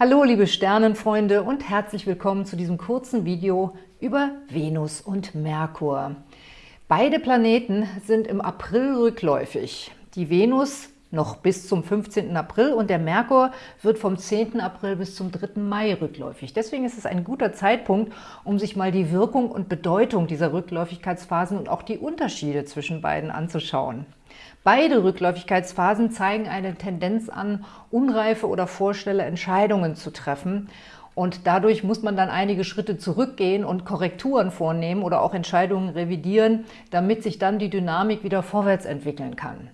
Hallo liebe Sternenfreunde und herzlich willkommen zu diesem kurzen Video über Venus und Merkur. Beide Planeten sind im April rückläufig. Die Venus noch bis zum 15. April und der Merkur wird vom 10. April bis zum 3. Mai rückläufig. Deswegen ist es ein guter Zeitpunkt, um sich mal die Wirkung und Bedeutung dieser Rückläufigkeitsphasen und auch die Unterschiede zwischen beiden anzuschauen. Beide Rückläufigkeitsphasen zeigen eine Tendenz an, unreife oder vorschnelle Entscheidungen zu treffen. Und dadurch muss man dann einige Schritte zurückgehen und Korrekturen vornehmen oder auch Entscheidungen revidieren, damit sich dann die Dynamik wieder vorwärts entwickeln kann.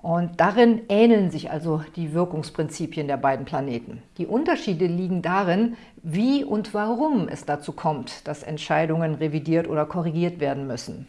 Und darin ähneln sich also die Wirkungsprinzipien der beiden Planeten. Die Unterschiede liegen darin, wie und warum es dazu kommt, dass Entscheidungen revidiert oder korrigiert werden müssen.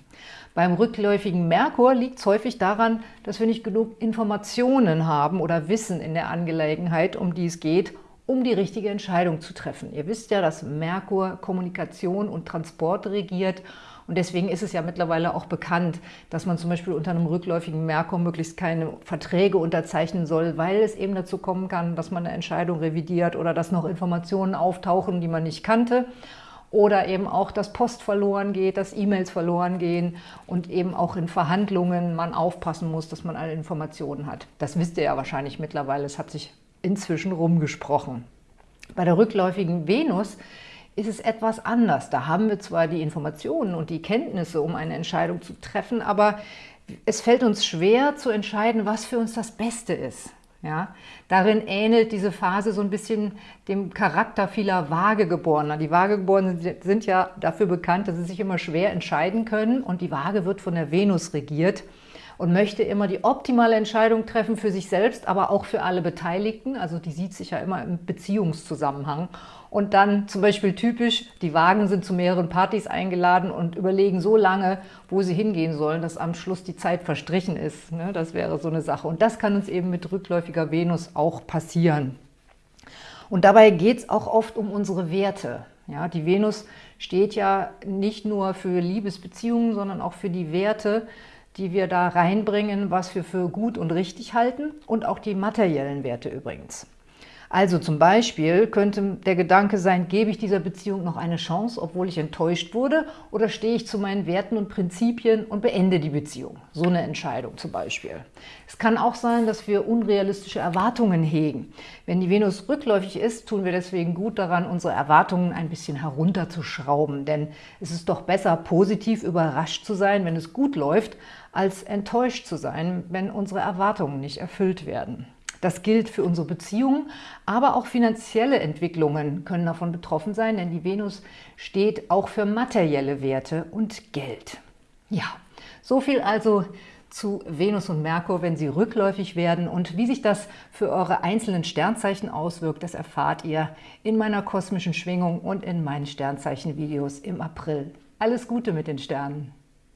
Beim rückläufigen Merkur liegt es häufig daran, dass wir nicht genug Informationen haben oder Wissen in der Angelegenheit, um die es geht, um die richtige Entscheidung zu treffen. Ihr wisst ja, dass Merkur Kommunikation und Transport regiert und deswegen ist es ja mittlerweile auch bekannt, dass man zum Beispiel unter einem rückläufigen Merkur möglichst keine Verträge unterzeichnen soll, weil es eben dazu kommen kann, dass man eine Entscheidung revidiert oder dass noch Informationen auftauchen, die man nicht kannte oder eben auch, dass Post verloren geht, dass E-Mails verloren gehen und eben auch in Verhandlungen man aufpassen muss, dass man alle Informationen hat. Das wisst ihr ja wahrscheinlich mittlerweile, es hat sich inzwischen rumgesprochen. Bei der rückläufigen Venus ist es etwas anders. Da haben wir zwar die Informationen und die Kenntnisse, um eine Entscheidung zu treffen, aber es fällt uns schwer zu entscheiden, was für uns das Beste ist. Ja, darin ähnelt diese Phase so ein bisschen dem Charakter vieler Vagegeborener. Die Vagegeborenen sind ja dafür bekannt, dass sie sich immer schwer entscheiden können und die Waage wird von der Venus regiert und möchte immer die optimale Entscheidung treffen für sich selbst, aber auch für alle Beteiligten. Also die sieht sich ja immer im Beziehungszusammenhang. Und dann zum Beispiel typisch, die Wagen sind zu mehreren Partys eingeladen und überlegen so lange, wo sie hingehen sollen, dass am Schluss die Zeit verstrichen ist. Ne? Das wäre so eine Sache. Und das kann uns eben mit rückläufiger Venus auch passieren. Und dabei geht es auch oft um unsere Werte. Ja, die Venus steht ja nicht nur für Liebesbeziehungen, sondern auch für die Werte, die wir da reinbringen, was wir für gut und richtig halten und auch die materiellen Werte übrigens. Also zum Beispiel könnte der Gedanke sein, gebe ich dieser Beziehung noch eine Chance, obwohl ich enttäuscht wurde, oder stehe ich zu meinen Werten und Prinzipien und beende die Beziehung? So eine Entscheidung zum Beispiel. Es kann auch sein, dass wir unrealistische Erwartungen hegen. Wenn die Venus rückläufig ist, tun wir deswegen gut daran, unsere Erwartungen ein bisschen herunterzuschrauben, denn es ist doch besser, positiv überrascht zu sein, wenn es gut läuft, als enttäuscht zu sein, wenn unsere Erwartungen nicht erfüllt werden. Das gilt für unsere Beziehungen, aber auch finanzielle Entwicklungen können davon betroffen sein, denn die Venus steht auch für materielle Werte und Geld. Ja, so viel also zu Venus und Merkur, wenn sie rückläufig werden und wie sich das für eure einzelnen Sternzeichen auswirkt, das erfahrt ihr in meiner kosmischen Schwingung und in meinen Sternzeichen-Videos im April. Alles Gute mit den Sternen!